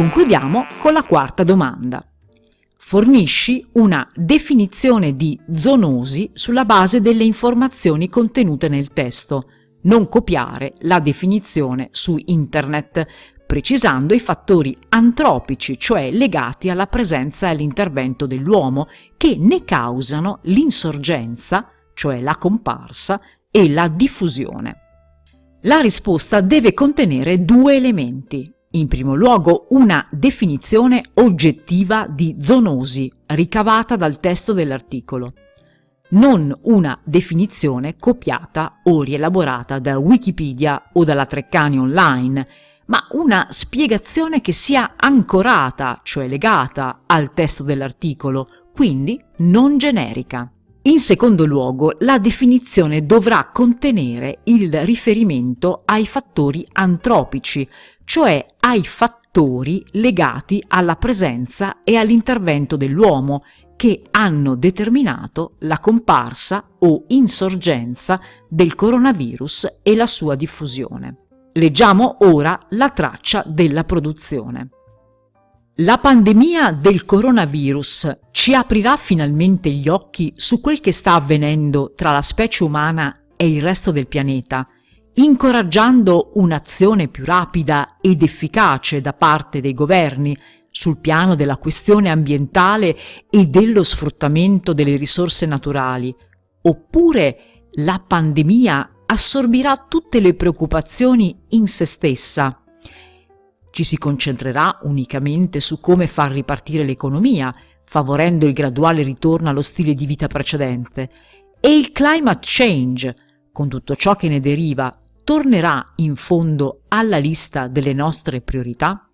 Concludiamo con la quarta domanda. Fornisci una definizione di zoonosi sulla base delle informazioni contenute nel testo. Non copiare la definizione su internet, precisando i fattori antropici, cioè legati alla presenza e all'intervento dell'uomo, che ne causano l'insorgenza, cioè la comparsa, e la diffusione. La risposta deve contenere due elementi. In primo luogo una definizione oggettiva di zoonosi ricavata dal testo dell'articolo, non una definizione copiata o rielaborata da Wikipedia o dalla Treccani online, ma una spiegazione che sia ancorata, cioè legata al testo dell'articolo, quindi non generica. In secondo luogo, la definizione dovrà contenere il riferimento ai fattori antropici, cioè ai fattori legati alla presenza e all'intervento dell'uomo che hanno determinato la comparsa o insorgenza del coronavirus e la sua diffusione. Leggiamo ora la traccia della produzione. La pandemia del coronavirus ci aprirà finalmente gli occhi su quel che sta avvenendo tra la specie umana e il resto del pianeta, incoraggiando un'azione più rapida ed efficace da parte dei governi sul piano della questione ambientale e dello sfruttamento delle risorse naturali, oppure la pandemia assorbirà tutte le preoccupazioni in se stessa. Ci si concentrerà unicamente su come far ripartire l'economia, favorendo il graduale ritorno allo stile di vita precedente, e il climate change, con tutto ciò che ne deriva, tornerà in fondo alla lista delle nostre priorità?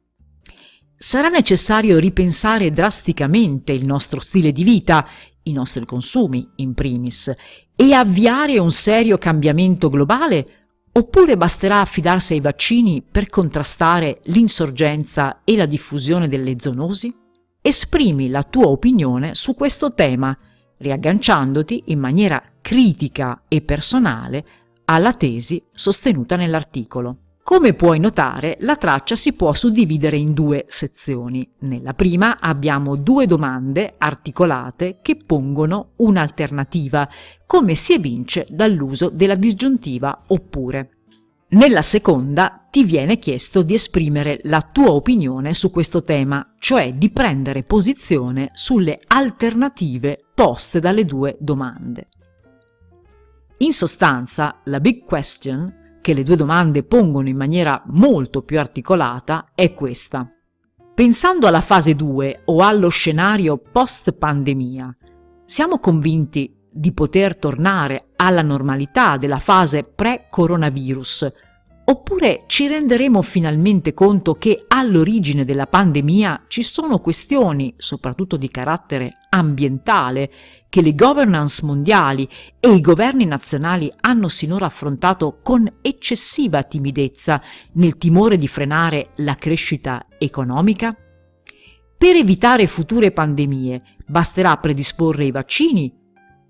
Sarà necessario ripensare drasticamente il nostro stile di vita, i nostri consumi in primis, e avviare un serio cambiamento globale oppure basterà affidarsi ai vaccini per contrastare l'insorgenza e la diffusione delle zoonosi? Esprimi la tua opinione su questo tema, riagganciandoti in maniera critica e personale alla tesi sostenuta nell'articolo. Come puoi notare, la traccia si può suddividere in due sezioni. Nella prima abbiamo due domande articolate che pongono un'alternativa, come si evince dall'uso della disgiuntiva oppure. Nella seconda ti viene chiesto di esprimere la tua opinione su questo tema, cioè di prendere posizione sulle alternative poste dalle due domande. In sostanza, la big question che le due domande pongono in maniera molto più articolata è questa. Pensando alla fase 2 o allo scenario post-pandemia, siamo convinti di poter tornare alla normalità della fase pre-coronavirus Oppure ci renderemo finalmente conto che all'origine della pandemia ci sono questioni, soprattutto di carattere ambientale, che le governance mondiali e i governi nazionali hanno sinora affrontato con eccessiva timidezza nel timore di frenare la crescita economica? Per evitare future pandemie basterà predisporre i vaccini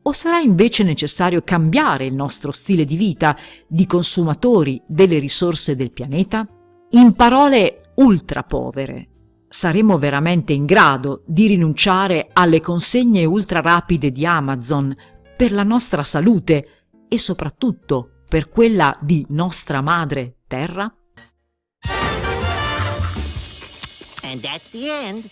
o sarà invece necessario cambiare il nostro stile di vita di consumatori delle risorse del pianeta? In parole ultra povere, saremo veramente in grado di rinunciare alle consegne ultra rapide di Amazon per la nostra salute e soprattutto per quella di nostra madre Terra? And that's the end.